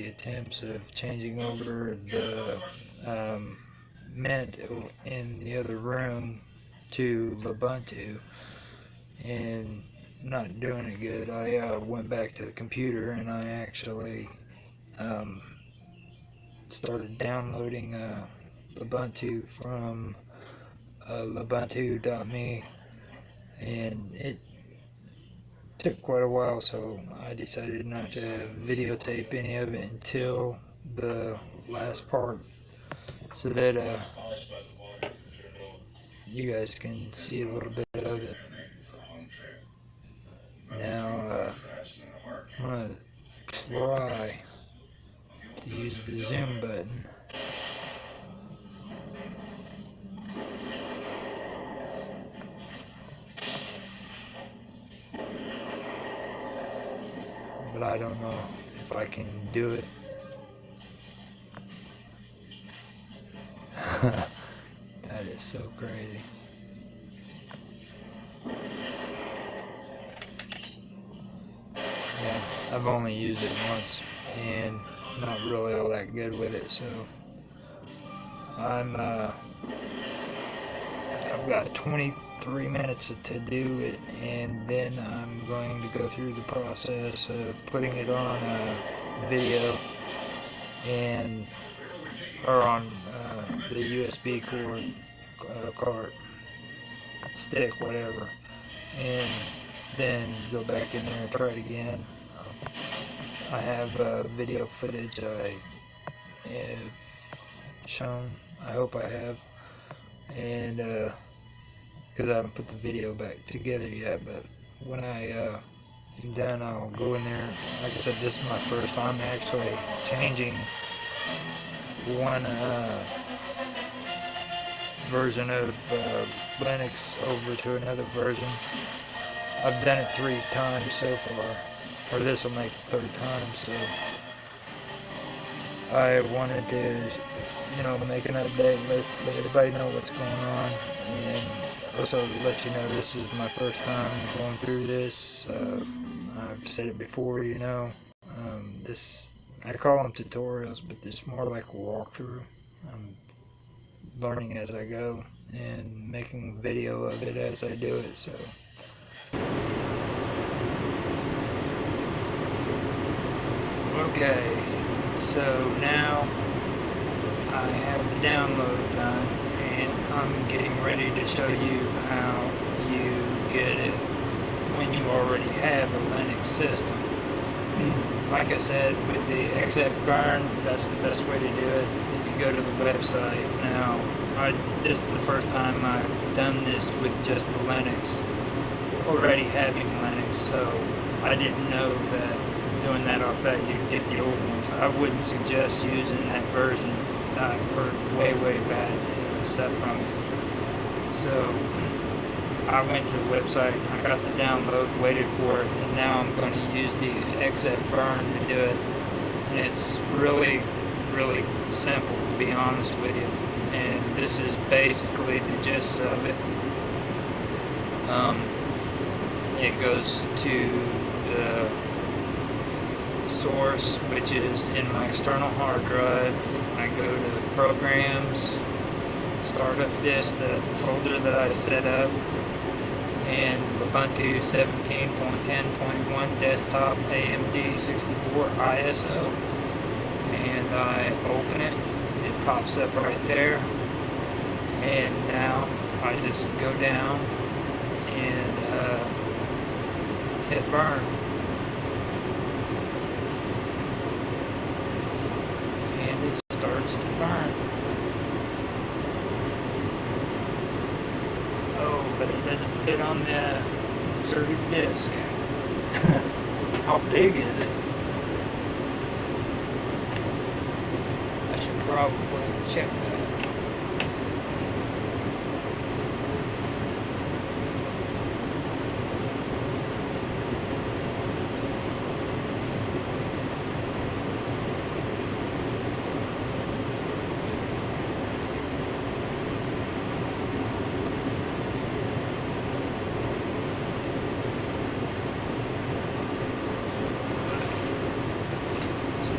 crazy attempts of changing over the um, Mint in the other room to Ubuntu and not doing it good. I uh, went back to the computer and I actually um, started downloading uh, Ubuntu from uh, Ubuntu.me and it took quite a while so I decided not to videotape any of it until the last part so that uh, you guys can see a little bit of it. Now uh, I'm gonna try to use the zoom button but I don't know if I can do it. that is so crazy. Yeah, I've only used it once and not really all that good with it, so I'm uh I've got 23 minutes to do it and then I'm going to go through the process of putting it on a video and or on uh, the USB cord uh, stick whatever and then go back in there and try it again. I have uh, video footage I have shown I hope I have and because I haven't put the video back together yet but when I uh, am done I'll go in there. Like I said this is my first I'm actually changing one uh, version of uh, Linux over to another version. I've done it three times so far or this will make the third time so I wanted to you know, make an update, let, let everybody know what's going on, and also let you know this is my first time going through this. Uh, I've said it before, you know. Um, this I call them tutorials, but it's more like a walkthrough. I'm learning as I go and making video of it as I do it. So. Okay, so now I have the download done and I'm getting ready to show you how you get it when you already have a Linux system. Like I said, with the XF Burn, that's the best way to do it. You go to the website. Now, I, this is the first time I've done this with just the Linux, already having Linux, so I didn't know that doing that off that you'd get the old ones. I wouldn't suggest using that version I've heard way, way bad stuff from it. So I went to the website, I got the download, waited for it, and now I'm going to use the xfburn to do it. And it's really, really simple, to be honest with you. And this is basically the gist of it. Um, it goes to the source, which is in my external hard drive. I go to programs, start up this, the folder that I set up, and Ubuntu 17.10.1 desktop AMD 64 ISO. And I open it, it pops up right there. And now I just go down and uh, hit burn. Starts to burn. Oh, but it doesn't fit on the inserted disc. How big is it? I should probably check that.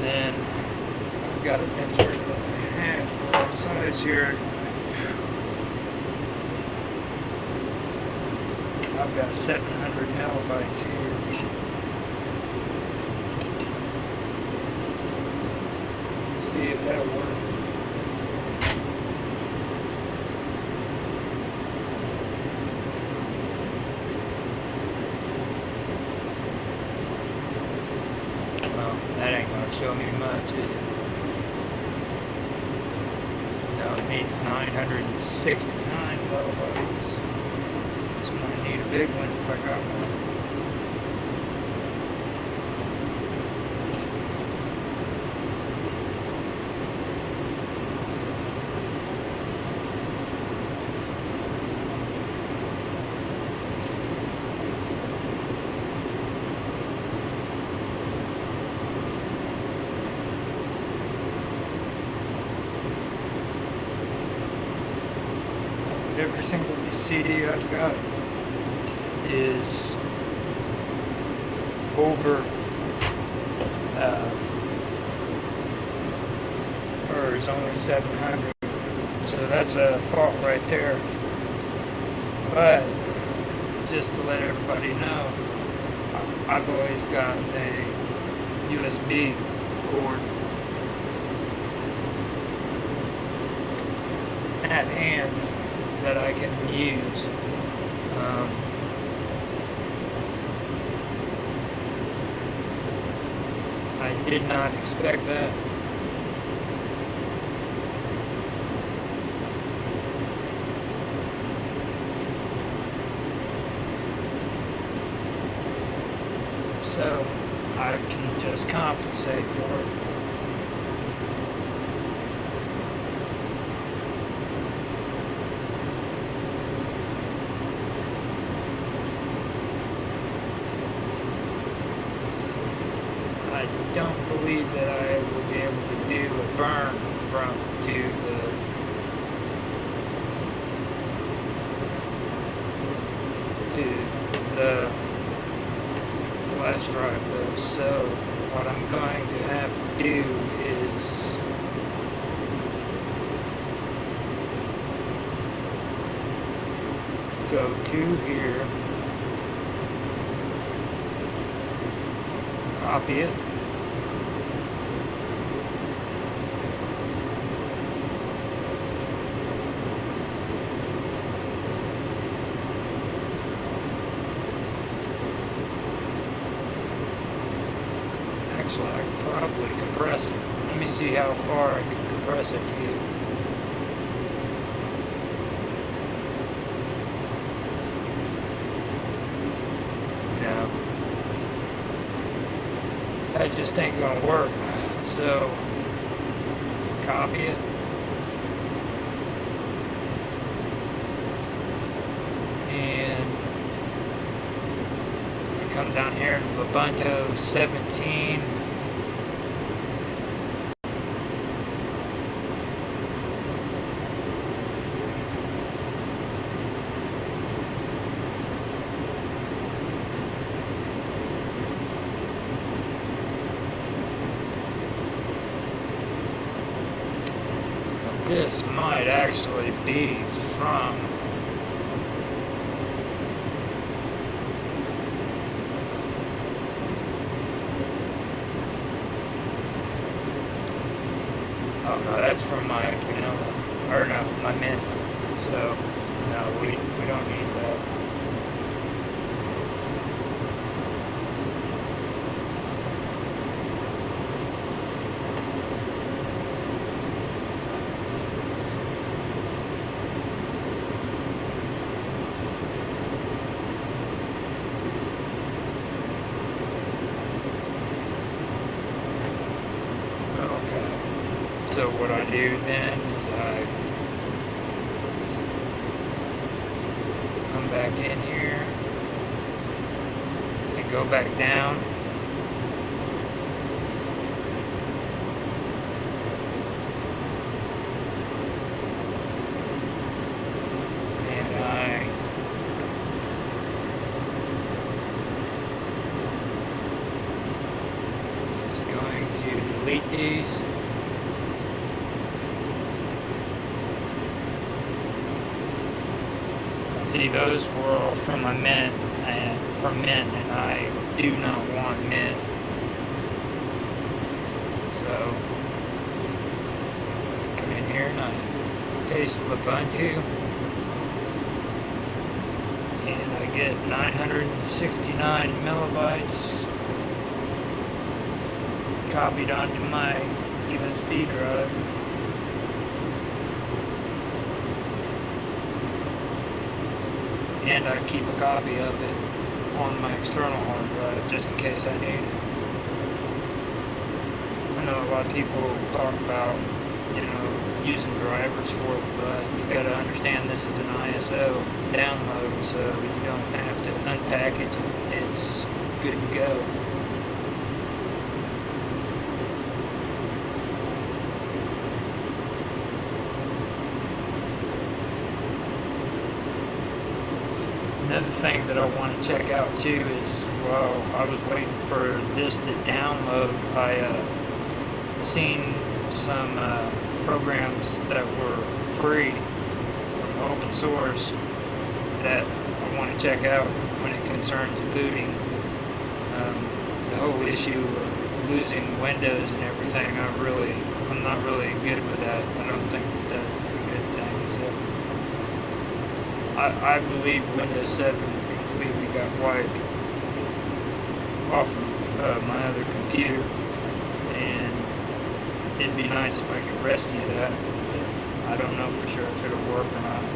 then got a picture that I have both sides here. I've got 700 millibytes here. See if that'll work. Well, that ain't gonna show me much, is it? No, it needs 969 kilobytes. I big one if I got one. Every single CD I've got is over uh, or is only 700 so that's a fault right there. But just to let everybody know I've always got a USB cord at hand that I can use. Um, I did not expect that. So I can just compensate for it. I don't believe that I will be able to do a burn from to the to the flash drive though. So what I'm going to have to do is go to here, copy it. Actually, I probably compress it. Let me see how far I can compress it to you. That just ain't gonna work. So, copy it. And come down here to Ubuntu 17. This might actually be from Oh no, that's from my Pinella, or no, my Mint. So no, we we don't need that. Okay. So what I do then is I come back in here and go back down. And I just going to delete these. See, those were all from a mint and from mint, and I do not want mint. So come in here and I paste Ubuntu, and I get 969 millibytes copied onto my USB drive. And I keep a copy of it on my external hard drive just in case I need it. I know a lot of people talk about, you know, using drivers for it, but you gotta understand this is an ISO download, so you don't have to unpack it. It's good to go. Another thing that I want to check out too is while I was waiting for this to download, I uh, seen some uh, programs that were free from open source that I want to check out when it concerns booting. Um, the whole issue of losing Windows and everything, I really, I'm not really good with that. I don't think that's a good thing. So. I, I believe Windows 7 completely got wiped off of uh, my other computer, and it'd be nice if I could rescue that. I don't know for sure if it'll work or not.